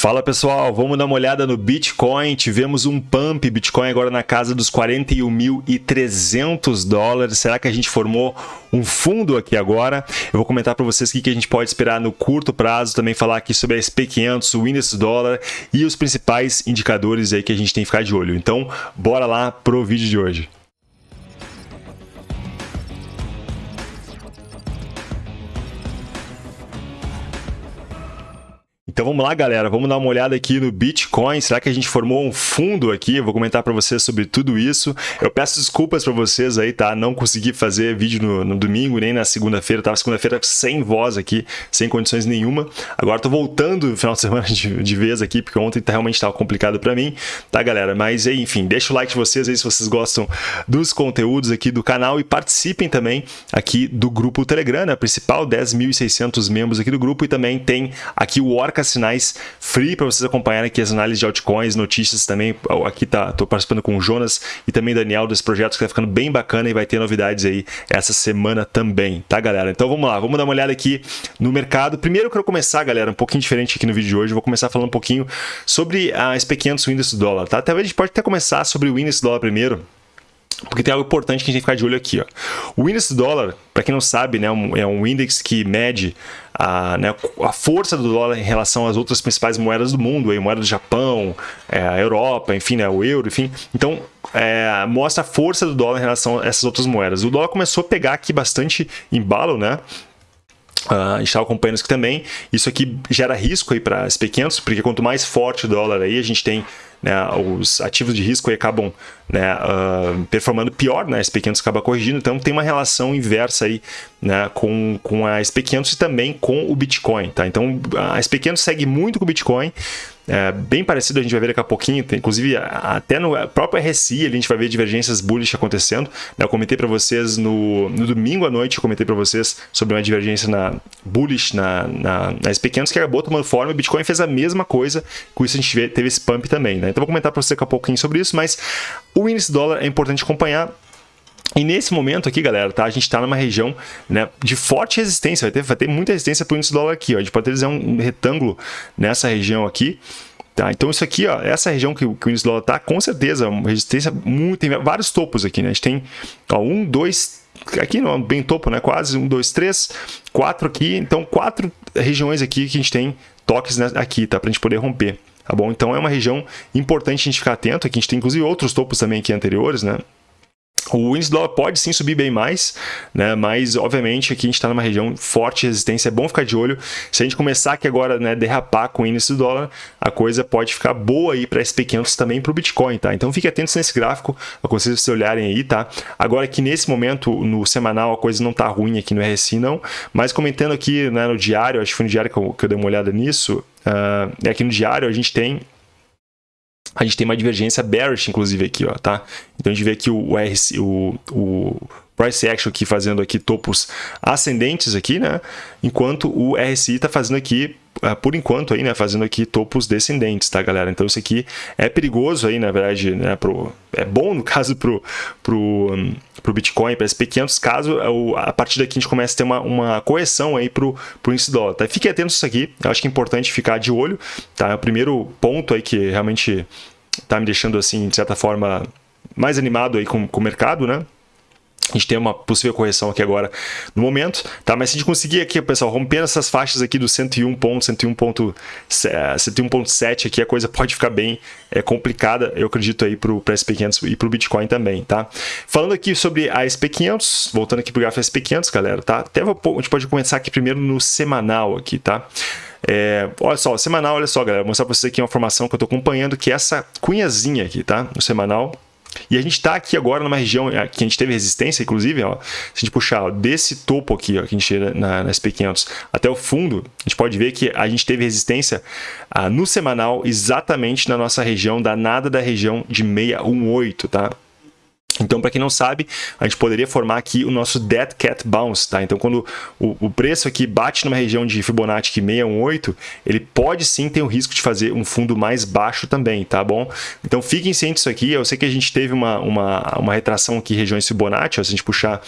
Fala pessoal, vamos dar uma olhada no Bitcoin. Tivemos um pump Bitcoin agora na casa dos 41.300 dólares. Será que a gente formou um fundo aqui agora? Eu vou comentar para vocês o que a gente pode esperar no curto prazo, também falar aqui sobre a SP500, o índice dólar e os principais indicadores aí que a gente tem que ficar de olho. Então, bora lá pro vídeo de hoje. Então vamos lá, galera, vamos dar uma olhada aqui no Bitcoin. Será que a gente formou um fundo aqui? Eu vou comentar para vocês sobre tudo isso. Eu peço desculpas para vocês aí, tá? Não consegui fazer vídeo no, no domingo nem na segunda-feira. Tava segunda-feira sem voz aqui, sem condições nenhuma. Agora tô voltando no final de semana de, de vez aqui, porque ontem tá, realmente estava complicado para mim, tá, galera? Mas enfim, deixa o like de vocês aí se vocês gostam dos conteúdos aqui do canal e participem também aqui do grupo Telegram, né? Principal 10.600 membros aqui do grupo e também tem aqui o Orca sinais free para vocês acompanharem aqui as análises de altcoins, notícias também. Aqui tá, tô participando com o Jonas e também Daniel desse projeto que tá ficando bem bacana e vai ter novidades aí essa semana também, tá, galera? Então vamos lá, vamos dar uma olhada aqui no mercado. Primeiro eu quero começar, galera, um pouquinho diferente aqui no vídeo de hoje. Eu vou começar falando um pouquinho sobre a SP500 o índice do dólar, tá? Talvez a gente pode até começar sobre o índice do dólar primeiro. Porque tem algo importante que a gente tem que ficar de olho aqui. Ó. O índice dólar, para quem não sabe, né, é um índice que mede a, né, a força do dólar em relação às outras principais moedas do mundo, aí, moeda do Japão, é, a Europa, enfim, né, o euro, enfim. Então, é, mostra a força do dólar em relação a essas outras moedas. O dólar começou a pegar aqui bastante embalo, né? Uh, a gente estava acompanhando isso aqui também. Isso aqui gera risco aí para as pequenos, porque quanto mais forte o dólar aí, a gente tem né, os ativos de risco acabam né, uh, performando pior, né, a SP500 acaba corrigindo, então tem uma relação inversa aí né, com, com a SP500 e também com o Bitcoin. Tá? Então a SP500 segue muito com o Bitcoin, é, bem parecido, a gente vai ver daqui a pouquinho, tem, inclusive até no próprio RSI a gente vai ver divergências bullish acontecendo. Né? Eu comentei para vocês no, no, domingo à noite, eu comentei para vocês sobre uma divergência na bullish na, na, na SP500 que acabou tomando forma, o Bitcoin fez a mesma coisa, com isso a gente teve esse pump também. Né? Então vou comentar para você daqui a pouquinho sobre isso, mas o índice dólar é importante acompanhar, e nesse momento aqui, galera, tá? a gente está numa região né, de forte resistência, vai ter, vai ter muita resistência para o índice dólar aqui. Ó. A gente pode dizer um retângulo nessa região aqui. Tá? Então isso aqui, ó, essa região que, que o índice dólar está, com certeza, resistência muito, tem vários topos aqui. Né? A gente tem ó, um, dois, aqui não, bem topo, né? quase, um, dois, três, quatro aqui. Então quatro regiões aqui que a gente tem toques né, aqui, tá? para a gente poder romper. Tá bom? Então é uma região importante a gente ficar atento. Aqui a gente tem inclusive outros topos também aqui anteriores, né? O índice do dólar pode sim subir bem mais, né? mas obviamente aqui a gente está numa região forte de resistência, é bom ficar de olho. Se a gente começar aqui agora né, derrapar com o índice do dólar, a coisa pode ficar boa aí para SP500 também para o Bitcoin, tá? Então fique atentos nesse gráfico, para vocês olharem aí, tá? Agora que nesse momento, no semanal, a coisa não está ruim aqui no RSI não, mas comentando aqui né, no diário, acho que foi no diário que eu, que eu dei uma olhada nisso, uh, aqui no diário a gente tem a gente tem uma divergência bearish, inclusive, aqui, ó, tá? Então, a gente vê aqui o, RC, o, o price action aqui fazendo aqui topos ascendentes aqui, né? Enquanto o RSI está fazendo aqui, ah, por enquanto aí, né? Fazendo aqui topos descendentes, tá, galera? Então, isso aqui é perigoso aí, na verdade, né? Pro, é bom, no caso, pro, pro, um, pro Bitcoin, para SP500, caso a partir daqui a gente comece a ter uma, uma correção aí pro, pro índice dólar, tá? Fique atento isso aqui, eu acho que é importante ficar de olho, tá? É o primeiro ponto aí que realmente tá me deixando, assim, de certa forma, mais animado aí com, com o mercado, né? A gente tem uma possível correção aqui agora no momento, tá? Mas se a gente conseguir aqui, pessoal, rompendo essas faixas aqui do 101 ponto, 101.7 aqui, a coisa pode ficar bem é, complicada, eu acredito aí para o SP500 e para o Bitcoin também, tá? Falando aqui sobre a SP500, voltando aqui para o gráfico SP500, galera, tá? Até vou, a gente pode começar aqui primeiro no semanal aqui, tá? É, olha só, semanal, olha só, galera, vou mostrar para vocês aqui uma informação que eu estou acompanhando, que é essa cunhazinha aqui, tá? No semanal, e a gente está aqui agora numa região que a gente teve resistência, inclusive, ó, se a gente puxar ó, desse topo aqui, ó, que a gente teve na, na SP500 até o fundo, a gente pode ver que a gente teve resistência ah, no semanal exatamente na nossa região danada da região de 618, tá? Então, para quem não sabe, a gente poderia formar aqui o nosso Dead Cat Bounce, tá? Então, quando o, o, preço aqui bate numa região de Fibonacci 618, ele pode sim ter o risco de fazer um fundo mais baixo também, tá bom? Então, fiquem cientes disso aqui. Eu sei que a gente teve uma, uma, uma retração aqui regiões Fibonacci, ó, se a gente puxar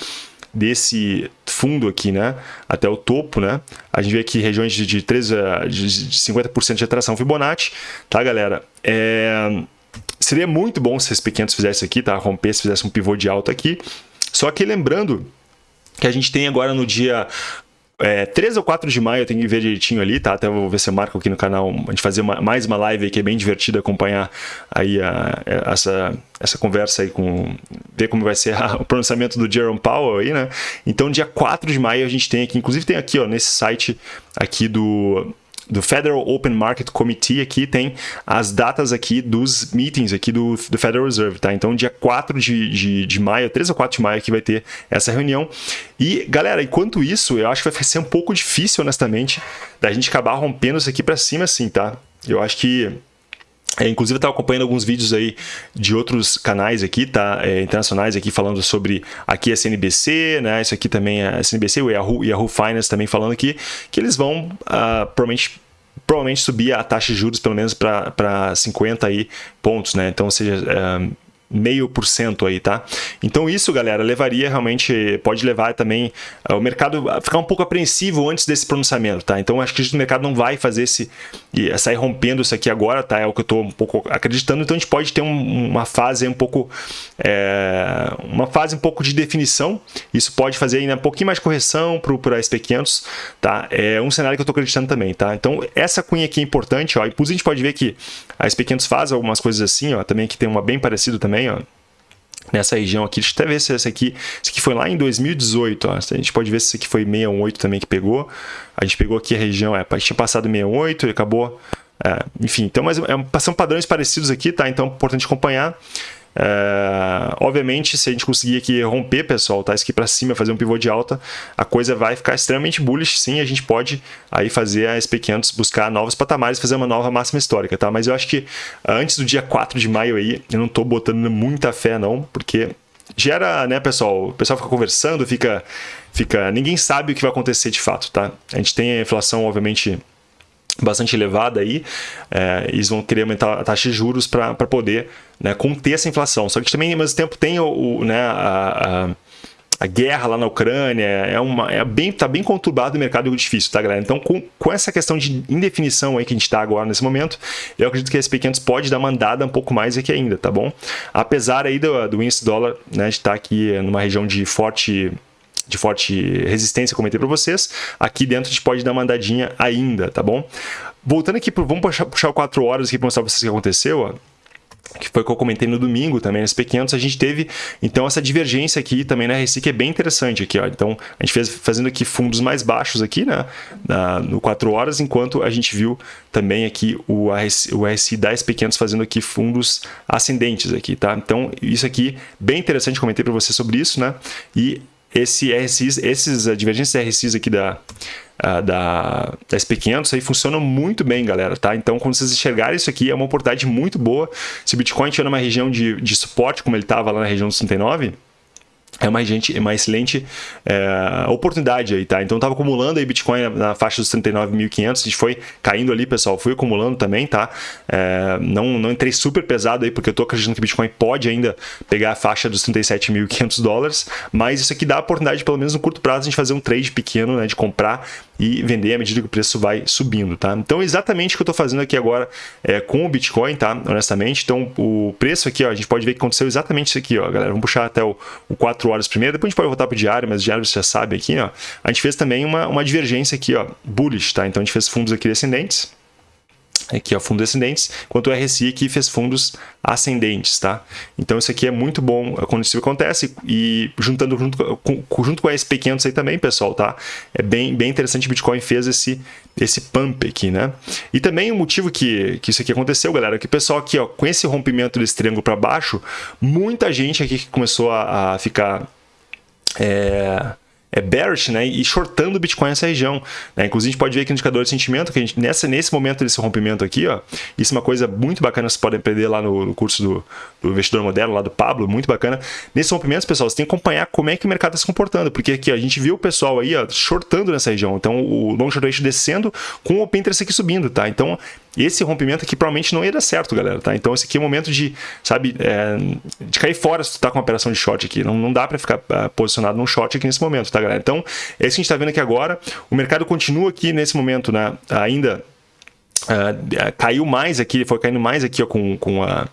desse fundo aqui, né, até o topo, né, a gente vê aqui regiões de, de, 3, de 50% de atração Fibonacci, tá, galera? É... Seria muito bom se esse P500 fizesse isso aqui, tá? Romper, se fizesse um pivô de alta aqui. Só que lembrando que a gente tem agora no dia é, 3 ou 4 de maio, eu tenho que ver direitinho ali, tá? Até vou ver se eu marco aqui no canal, a gente fazer uma, mais uma live aí, que é bem divertida acompanhar aí a, a, essa, essa conversa aí com... ver como vai ser a, o pronunciamento do Jerome Powell aí, né? Então, dia 4 de maio a gente tem aqui, inclusive tem aqui, ó, nesse site aqui do do Federal Open Market Committee aqui tem as datas aqui dos meetings aqui do, do Federal Reserve, tá? Então, dia 4 de, de, de maio, 3 ou 4 de maio aqui vai ter essa reunião. E, galera, enquanto isso, eu acho que vai ser um pouco difícil, honestamente, da gente acabar rompendo isso aqui para cima assim, tá? Eu acho que é, inclusive, eu estava acompanhando alguns vídeos aí de outros canais aqui, tá? É, internacionais aqui falando sobre aqui a CNBC, né? Isso aqui também é a CNBC, o Yahoo, Yahoo Finance também falando aqui, que eles vão uh, provavelmente provavelmente subir a taxa de juros pelo menos para 50 aí pontos, né? Então, ou seja, uh, meio por cento aí, tá? Então isso, galera, levaria realmente, pode levar também uh, o mercado a ficar um pouco apreensivo antes desse pronunciamento, tá? Então acho que o mercado não vai fazer esse, sair rompendo isso aqui agora, tá? É o que eu estou um pouco acreditando, então a gente pode ter um, uma fase um pouco, é, uma fase um pouco de definição, isso pode fazer ainda um pouquinho mais de correção para o SP500, tá? É um cenário que eu estou acreditando também, tá? Então essa cunha aqui é importante, ó, inclusive a gente pode ver que a SP500 faz algumas coisas assim, ó, também que tem uma bem parecida também, também, ó, nessa região aqui. Deixa eu até ver se esse aqui, esse aqui foi lá em 2018, ó. A gente pode ver se esse aqui foi 618 também que pegou. A gente pegou aqui a região, é, tinha passado 68 e acabou, é, enfim. Então, mas é, são padrões parecidos aqui, tá? Então, é importante acompanhar. É, obviamente, se a gente conseguir aqui romper, pessoal, tá? Isso aqui para cima, fazer um pivô de alta, a coisa vai ficar extremamente bullish, sim, a gente pode aí fazer a SP500 buscar novos patamares, fazer uma nova máxima histórica, tá? Mas eu acho que antes do dia 4 de maio aí, eu não tô botando muita fé não, porque gera, né, pessoal, o pessoal fica conversando, fica, fica, ninguém sabe o que vai acontecer de fato, tá? A gente tem a inflação, obviamente, bastante elevada aí, é, eles vão querer aumentar a taxa de juros para poder né, conter essa inflação. Só que também, ao mesmo tempo, tem o, o né, a, a, a, guerra lá na Ucrânia, é, uma, é bem, tá bem conturbado o mercado difícil, tá, galera? Então, com, com essa questão de indefinição aí que a gente está agora nesse momento, eu acredito que a SP500 pode dar uma andada um pouco mais aqui ainda, tá bom? Apesar aí do, do índice dólar né, de estar tá aqui numa região de forte de forte resistência, comentei para vocês. Aqui dentro a gente pode dar uma andadinha ainda, tá bom? Voltando aqui, pro, vamos puxar, puxar o 4 horas aqui para mostrar para vocês o que aconteceu, ó que foi o que eu comentei no domingo também, nas P500, a gente teve, então, essa divergência aqui também na RSI, que é bem interessante aqui, ó. Então, a gente fez fazendo aqui fundos mais baixos aqui, né, na, no 4 horas, enquanto a gente viu também aqui o RSI, o RSI da SP500 fazendo aqui fundos ascendentes aqui, tá? Então, isso aqui, bem interessante, comentei para você sobre isso, né, e esse RSIs, esses divergências RSIs aqui da, da, da SP500 aí funcionam muito bem, galera, tá? Então, quando vocês enxergarem isso aqui, é uma oportunidade muito boa. Se o Bitcoin estiver numa região de, de suporte, como ele estava lá na região dos 39, é uma, gente, uma excelente é, oportunidade aí, tá? Então, estava acumulando aí Bitcoin na, na faixa dos 39.500, a gente foi caindo ali, pessoal, fui acumulando também, tá? É, não, não entrei super pesado aí, porque eu tô acreditando que Bitcoin pode ainda pegar a faixa dos 37.500 dólares, mas isso aqui dá a oportunidade, pelo menos no curto prazo, a gente fazer um trade pequeno, né, de comprar e vender à medida que o preço vai subindo, tá? Então, exatamente o que eu estou fazendo aqui agora é, com o Bitcoin, tá? Honestamente, então o preço aqui, ó, a gente pode ver que aconteceu exatamente isso aqui, ó, galera. Vamos puxar até o, o 4 horas primeiro, depois a gente pode voltar para o diário, mas o diário você já sabe aqui, ó. A gente fez também uma, uma divergência aqui, ó, bullish, tá? Então, a gente fez fundos aqui descendentes aqui ó, fundos descendentes, enquanto o RSI aqui fez fundos ascendentes, tá? Então isso aqui é muito bom quando isso acontece e juntando junto com, junto com a SP500 aí também, pessoal, tá? É bem, bem interessante o Bitcoin fez esse, esse pump aqui, né? E também o motivo que, que isso aqui aconteceu, galera, é que pessoal aqui, ó, com esse rompimento desse triângulo para baixo, muita gente aqui que começou a, a ficar... É, é bearish, né, e shortando o Bitcoin nessa região. Né? Inclusive, a gente pode ver aqui no indicador de sentimento, que a gente, nessa, nesse momento desse rompimento aqui, ó, isso é uma coisa muito bacana, vocês podem aprender lá no, no curso do, do, investidor moderno, lá do Pablo, muito bacana. Nesses rompimentos, pessoal, você tem que acompanhar como é que o mercado está se comportando, porque aqui ó, a gente viu o pessoal aí ó, shortando nessa região, então o long short ratio descendo com o open interest aqui subindo, tá? Então, esse rompimento aqui provavelmente não ia dar certo, galera, tá? Então esse aqui é o momento de, sabe, é, de cair fora se tu tá com uma operação de short aqui. Não, não dá para ficar uh, posicionado num short aqui nesse momento, tá, galera? Então, é isso que a gente tá vendo aqui agora. O mercado continua aqui nesse momento, né, ainda uh, caiu mais aqui, foi caindo mais aqui ó, com, com a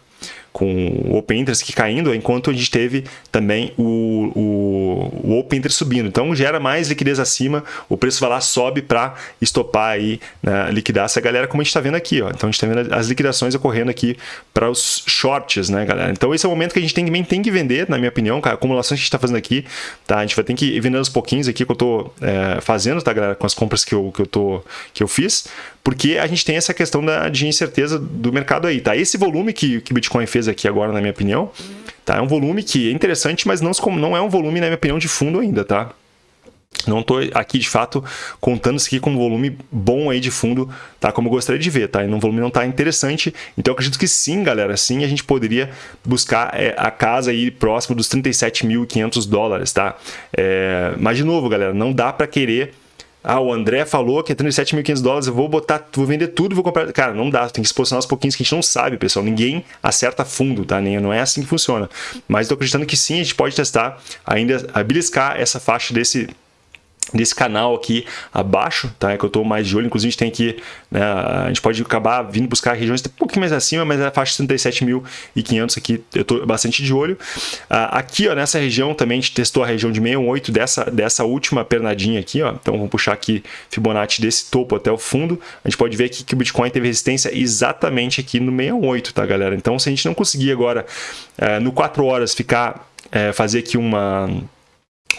com o Open Interest aqui caindo, enquanto a gente teve também o, o, o Open Interest subindo. Então gera mais liquidez acima, o preço vai lá, sobe para estopar aí, né, liquidar essa galera, como a gente está vendo aqui. Ó. Então a gente está vendo as liquidações ocorrendo aqui para os shorts, né, galera? Então esse é o momento que a gente tem, também tem que vender, na minha opinião, cara, a acumulação que a gente está fazendo aqui, tá? A gente vai ter que ir vendendo aos pouquinhos aqui que eu estou é, fazendo, tá, galera? Com as compras que eu, que eu, tô, que eu fiz, porque a gente tem essa questão da, de incerteza do mercado aí, tá? Esse volume que, o Bitcoin fez aqui agora, na minha opinião, tá? É um volume que é interessante, mas não, não é um volume, na minha opinião, de fundo ainda, tá? Não estou aqui, de fato, contando isso aqui com um volume bom aí de fundo, tá? Como eu gostaria de ver, tá? E um volume não está interessante. Então, acredito que sim, galera, sim, a gente poderia buscar é, a casa aí próximo dos 37.500 dólares, tá? É, mas, de novo, galera, não dá para querer ah, o André falou que é 37.500 dólares, eu vou botar, vou vender tudo, vou comprar. Cara, não dá, tem que se posicionar aos pouquinhos que a gente não sabe, pessoal. Ninguém acerta fundo, tá? Nem, não é assim que funciona. Mas estou acreditando que sim, a gente pode testar ainda, beliscar essa faixa desse desse canal aqui abaixo, tá? É que eu estou mais de olho, inclusive a gente tem que, né, a gente pode acabar vindo buscar regiões um pouquinho mais acima, mas é a faixa 37.500 aqui, eu estou bastante de olho. Ah, aqui, ó, nessa região também a gente testou a região de 618 dessa, dessa última pernadinha aqui, ó, então vamos puxar aqui Fibonacci desse topo até o fundo, a gente pode ver aqui que o Bitcoin teve resistência exatamente aqui no 618, tá, galera? Então, se a gente não conseguir agora, eh, no 4 horas, ficar, eh, fazer aqui uma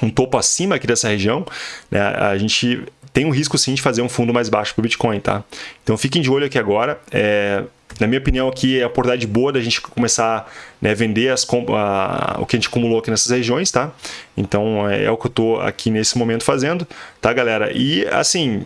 um topo acima aqui dessa região, né, a gente tem um risco sim de fazer um fundo mais baixo para o Bitcoin, tá? Então fiquem de olho aqui agora. É, na minha opinião aqui é a oportunidade boa da gente começar a né, vender as, a, o que a gente acumulou aqui nessas regiões, tá? Então é, é o que eu estou aqui nesse momento fazendo, tá galera? E assim,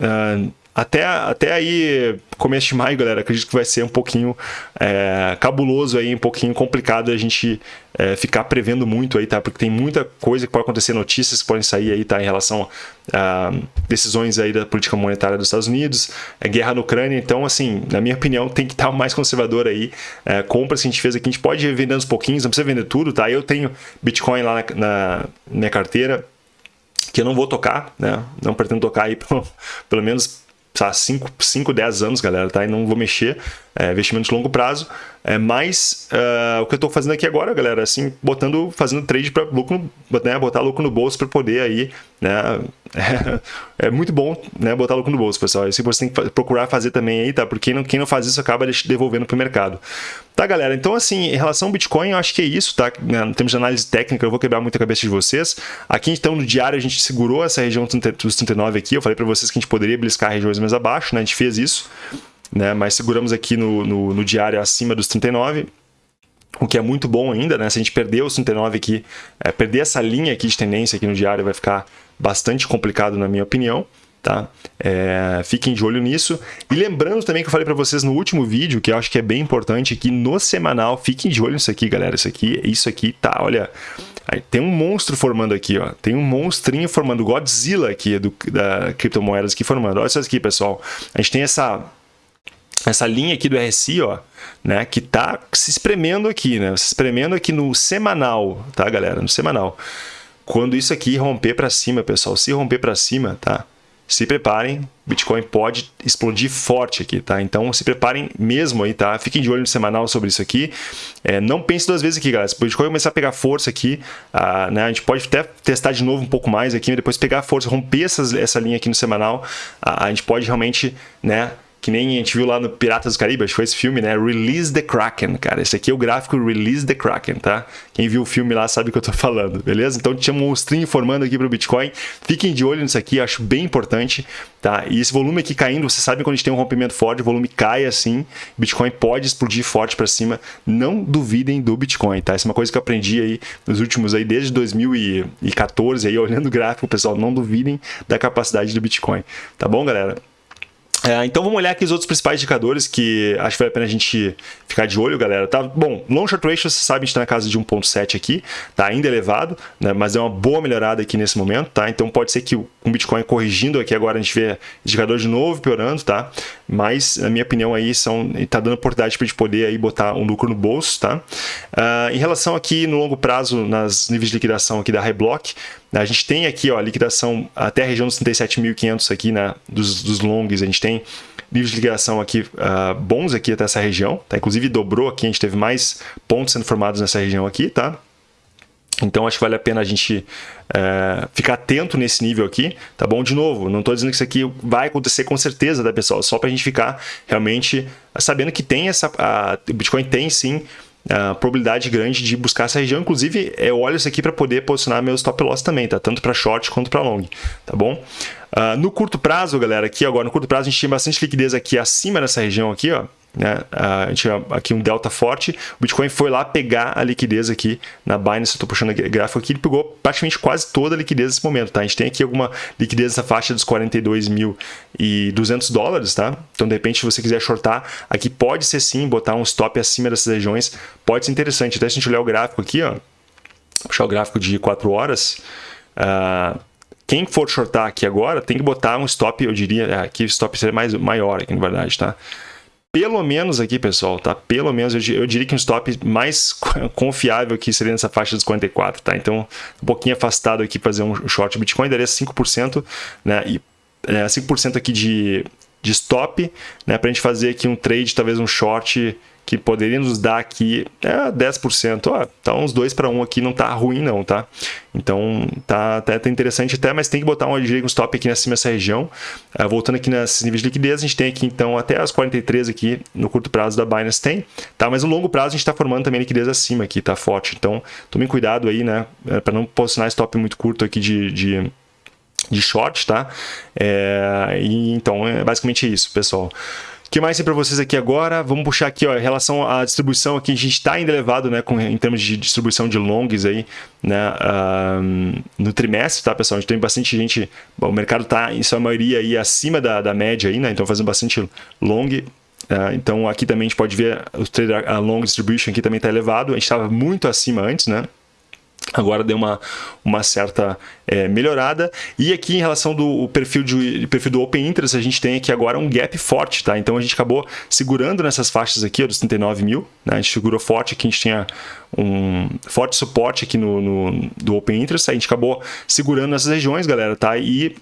uh, até, até aí, começo de maio, galera, acredito que vai ser um pouquinho é, cabuloso aí, um pouquinho complicado a gente é, ficar prevendo muito aí, tá? Porque tem muita coisa que pode acontecer, notícias que podem sair aí, tá? Em relação a decisões aí da política monetária dos Estados Unidos, é, guerra na Ucrânia, então, assim, na minha opinião, tem que estar mais conservador aí. É, compras que a gente fez aqui, a gente pode ir vendendo aos pouquinhos, não precisa vender tudo, tá? Eu tenho Bitcoin lá na, na minha carteira, que eu não vou tocar, né? Não pretendo tocar aí pelo, pelo menos 5, 5, 10 anos, galera, tá? E não vou mexer, é, investimento de longo prazo. É, mas uh, o que eu estou fazendo aqui agora, galera, assim, botando, fazendo trade para lucro, né, botar lucro no bolso para poder aí, né, é, é, muito bom, né, botar lucro no bolso, pessoal. Isso você tem que procurar fazer também aí, tá? Porque não, quem não faz isso acaba devolvendo para o mercado. Tá, galera? Então, assim, em relação ao Bitcoin, eu acho que é isso, tá? Em termos de análise técnica, eu vou quebrar muito a cabeça de vocês. Aqui, então, no diário, a gente segurou essa região dos 39 aqui. Eu falei para vocês que a gente poderia bliscar regiões mais abaixo, né? A gente fez isso né? mas seguramos aqui no, no, no diário acima dos 39 o que é muito bom ainda, né? Se a gente perder os 39 aqui, é, perder essa linha aqui de tendência aqui no diário vai ficar bastante complicado na minha opinião, tá? É, fiquem de olho nisso. E lembrando também que eu falei para vocês no último vídeo, que eu acho que é bem importante, que no semanal, fiquem de olho nisso aqui, galera. Isso aqui, isso aqui tá, olha... Tem um monstro formando aqui, ó. Tem um monstrinho formando, Godzilla aqui, do, da criptomoedas aqui formando. Olha isso aqui, pessoal. A gente tem essa essa linha aqui do RSI, ó, né, que tá se espremendo aqui, né, se espremendo aqui no semanal, tá, galera, no semanal. Quando isso aqui romper para cima, pessoal, se romper para cima, tá, se preparem, Bitcoin pode explodir forte aqui, tá? Então se preparem mesmo aí, tá? Fiquem de olho no semanal sobre isso aqui. É, não pense duas vezes aqui, galera. Se o Bitcoin começar a pegar força aqui, né? A gente pode até testar de novo um pouco mais aqui, depois pegar força, romper essas, essa linha aqui no semanal, a gente pode realmente, né? Que nem a gente viu lá no Piratas do Caribe, acho que foi esse filme, né? Release the Kraken, cara. Esse aqui é o gráfico Release the Kraken, tá? Quem viu o filme lá sabe o que eu tô falando, beleza? Então tinha um monstrinho formando aqui pro Bitcoin. Fiquem de olho nisso aqui, acho bem importante, tá? E esse volume aqui caindo, você sabe quando a gente tem um rompimento forte, o volume cai assim, Bitcoin pode explodir forte para cima. Não duvidem do Bitcoin, tá? Essa é uma coisa que eu aprendi aí nos últimos aí desde 2014 aí olhando o gráfico, pessoal, não duvidem da capacidade do Bitcoin. Tá bom, galera? É, então vamos olhar aqui os outros principais indicadores que acho que vale a pena a gente ficar de olho, galera. Tá? Bom, long short ratio, você sabe, a gente está na casa de 1.7 aqui, tá ainda elevado, né? mas é uma boa melhorada aqui nesse momento, tá? Então pode ser que o Bitcoin corrigindo aqui agora a gente vê indicador de novo piorando, tá? Mas, na minha opinião, aí são, tá dando oportunidade para a gente poder aí botar um lucro no bolso, tá? Uh, em relação aqui no longo prazo, nas níveis de liquidação aqui da Reblock, a gente tem aqui ó, liquidação até a região dos 37.500 aqui, né, dos, dos longs, a gente tem níveis de liquidação aqui uh, bons aqui até essa região, tá? Inclusive dobrou aqui, a gente teve mais pontos sendo formados nessa região aqui, tá? Então acho que vale a pena a gente é, ficar atento nesse nível aqui, tá bom? De novo, não estou dizendo que isso aqui vai acontecer com certeza, tá pessoal? Só para a gente ficar realmente sabendo que tem essa, a, o Bitcoin tem sim a probabilidade grande de buscar essa região. Inclusive, eu olho isso aqui para poder posicionar meus stop loss também, tá? Tanto para short quanto para long, tá bom? Uh, no curto prazo, galera, aqui agora, no curto prazo a gente tinha bastante liquidez aqui acima dessa região aqui, ó. Né? A gente tinha aqui um delta forte, o Bitcoin foi lá pegar a liquidez aqui na Binance, eu estou puxando o gráfico aqui, ele pegou praticamente quase toda a liquidez nesse momento, tá? A gente tem aqui alguma liquidez nessa faixa dos 42.200 dólares, tá? Então, de repente, se você quiser shortar, aqui pode ser sim, botar um stop acima dessas regiões, pode ser interessante. Até se a gente olhar o gráfico aqui, ó, puxar o gráfico de 4 horas, uh, quem for shortar aqui agora tem que botar um stop, eu diria, aqui o stop seria mais maior aqui na verdade, tá? Pelo menos aqui, pessoal, tá? Pelo menos eu, eu, diria que um stop mais confiável aqui seria nessa faixa dos 44, tá? Então, um pouquinho afastado aqui fazer um short Bitcoin daria 5%, né? E é, 5% aqui de, de stop, né? Para a gente fazer aqui um trade, talvez um short que poderia nos dar aqui é 10%. Ó, tá uns 2 para 1 aqui, não tá ruim não, tá? Então tá até tá interessante até, mas tem que botar um, um stop aqui acima dessa região. Uh, voltando aqui nesses níveis de liquidez, a gente tem aqui então até as 43 aqui no curto prazo da Binance tem, tá? Mas no longo prazo a gente está formando também liquidez acima aqui, tá forte. Então tomem cuidado aí, né? É, para não posicionar stop muito curto aqui de, de de short, tá? É, e, então, é basicamente isso, pessoal. O que mais tem para vocês aqui agora? Vamos puxar aqui, ó, em relação à distribuição aqui, a gente está ainda elevado, né, com, em termos de distribuição de longs aí, né, uh, no trimestre, tá, pessoal? A gente tem bastante gente, bom, o mercado está, em sua maioria, aí acima da, da média aí, né, então fazendo bastante long, uh, então aqui também a gente pode ver o trader, a long distribution aqui também está elevado, a gente estava muito acima antes, né, agora deu uma, uma certa é, melhorada. E aqui em relação do perfil, de, perfil do Open Interest, a gente tem aqui agora um gap forte, tá? Então a gente acabou segurando nessas faixas aqui, ó, dos 39 mil, né? A gente segurou forte aqui, a gente tinha um forte suporte aqui no, no do Open Interest, a gente acabou segurando nessas regiões, galera, tá? E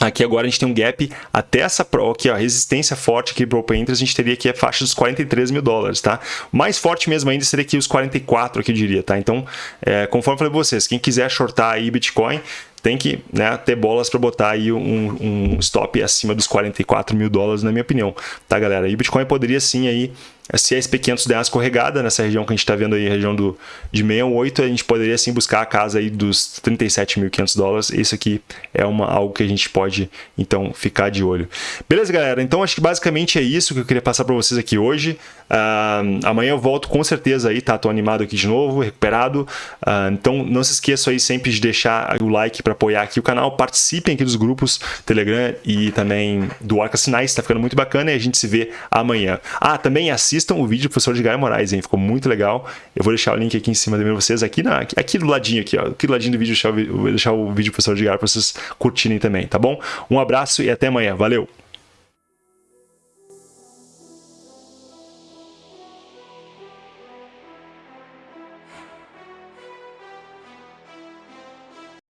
Aqui agora a gente tem um gap até essa aqui, ó, resistência forte aqui para o Open Interest, a gente teria aqui a faixa dos 43 mil dólares, tá? Mais forte mesmo ainda seria aqui os 44, aqui eu diria, tá? Então, é, conforme eu falei para vocês, quem quiser shortar aí Bitcoin, tem que né, ter bolas para botar aí um, um, stop acima dos 44 mil dólares, na minha opinião, tá, galera? E Bitcoin poderia sim aí a SP500 der uma escorregada nessa região que a gente está vendo aí, região do, de 68, a gente poderia sim buscar a casa aí dos 37.500 dólares. Isso aqui é uma, algo que a gente pode, então, ficar de olho. Beleza, galera? Então, acho que basicamente é isso que eu queria passar para vocês aqui hoje. Uh, amanhã eu volto com certeza aí, tá? Tô animado aqui de novo, recuperado. Uh, então, não se esqueçam aí sempre de deixar o like para apoiar aqui o canal. Participem aqui dos grupos Telegram e também do Arca Sinais, tá ficando muito bacana e a gente se vê amanhã. Ah, também assista assistam o vídeo do professor Edgar Moraes, hein? Ficou muito legal. Eu vou deixar o link aqui em cima também pra vocês, aqui, na, aqui do ladinho, aqui, ó. Aqui do ladinho do vídeo, eu vou deixar o vídeo do professor Edgar para vocês curtirem também, tá bom? Um abraço e até amanhã. Valeu!